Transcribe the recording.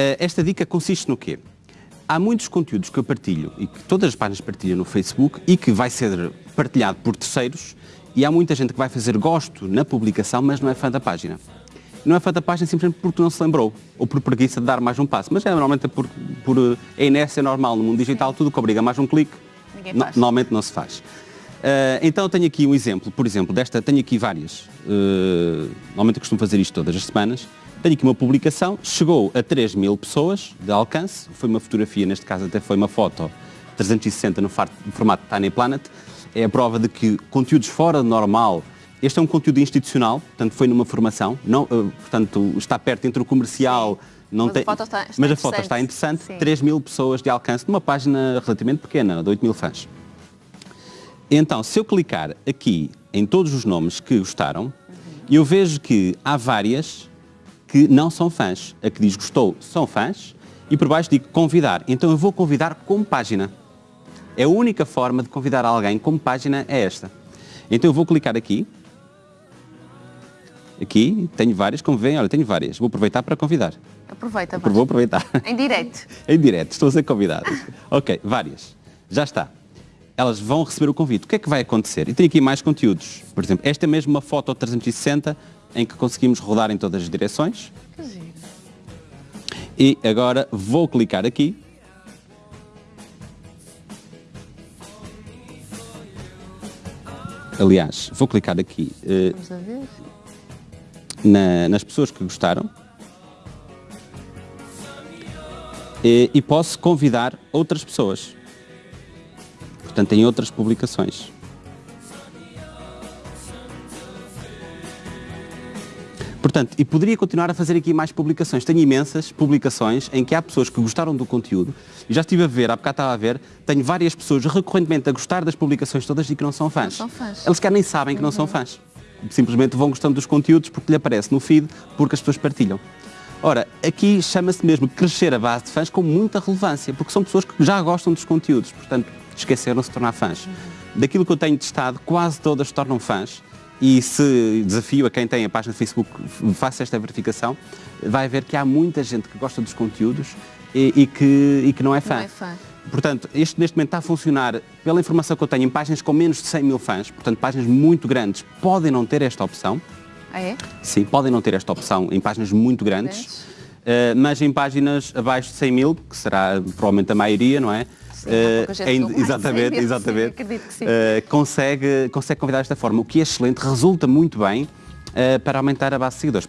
Uh, esta dica consiste no quê? Há muitos conteúdos que eu partilho e que todas as páginas partilham no Facebook e que vai ser partilhado por terceiros e há muita gente que vai fazer gosto na publicação, mas não é fã da página. Não é fã da página simplesmente porque não se lembrou ou por preguiça de dar mais um passo, mas é normalmente por, por é inércia normal no mundo digital, tudo que obriga mais um clique, no, normalmente não se faz. Uh, então tenho aqui um exemplo, por exemplo, desta, tenho aqui várias, uh, normalmente eu costumo fazer isto todas as semanas, tenho aqui uma publicação, chegou a 3 mil pessoas de alcance, foi uma fotografia, neste caso até foi uma foto 360 no formato Tiny Planet, é a prova de que conteúdos fora do normal, este é um conteúdo institucional, portanto foi numa formação, não, uh, portanto está perto entre o comercial, não mas, tem, a foto está, está mas a foto está interessante, Sim. 3 mil pessoas de alcance numa página relativamente pequena, de 8 mil fãs. Então, se eu clicar aqui em todos os nomes que gostaram, uhum. eu vejo que há várias que não são fãs. A que diz gostou são fãs e por baixo digo convidar. Então eu vou convidar como página. É a única forma de convidar alguém como página é esta. Então eu vou clicar aqui. Aqui, tenho várias, como veem, olha, tenho várias. Vou aproveitar para convidar. Aproveita. Vou aproveitar. Em direto. em direto, estou a ser convidado. ok, várias. Já está. Elas vão receber o convite. O que é que vai acontecer? E tenho aqui mais conteúdos. Por exemplo, esta é mesmo uma foto 360 em que conseguimos rodar em todas as direções. Que giro. E agora vou clicar aqui. Aliás, vou clicar aqui uh, na, nas pessoas que gostaram. E, e posso convidar outras pessoas. Portanto, em outras publicações. Portanto, e poderia continuar a fazer aqui mais publicações. Tenho imensas publicações em que há pessoas que gostaram do conteúdo e já estive a ver, há bocado estava a ver, tenho várias pessoas recorrentemente a gostar das publicações todas e que não são fãs. Não são fãs. Eles quer nem sabem que não são uhum. fãs. Simplesmente vão gostando dos conteúdos porque lhe aparece no feed, porque as pessoas partilham. Ora, aqui chama-se mesmo crescer a base de fãs com muita relevância, porque são pessoas que já gostam dos conteúdos, portanto, esqueceram-se de tornar fãs. Daquilo que eu tenho testado, quase todas se tornam fãs e se desafio a quem tem a página de Facebook, faça esta verificação, vai ver que há muita gente que gosta dos conteúdos e, e, que, e que não é fã. Não é fã. Portanto, este neste momento está a funcionar, pela informação que eu tenho, em páginas com menos de 100 mil fãs, portanto, páginas muito grandes podem não ter esta opção. Ah, é? Sim, podem não ter esta opção em páginas muito grandes, uh, mas em páginas abaixo de 100 mil, que será provavelmente a maioria, não é? uh, exatamente, exatamente, uh, consegue, consegue convidar desta forma, o que é excelente, resulta muito bem para aumentar a base de seguidores.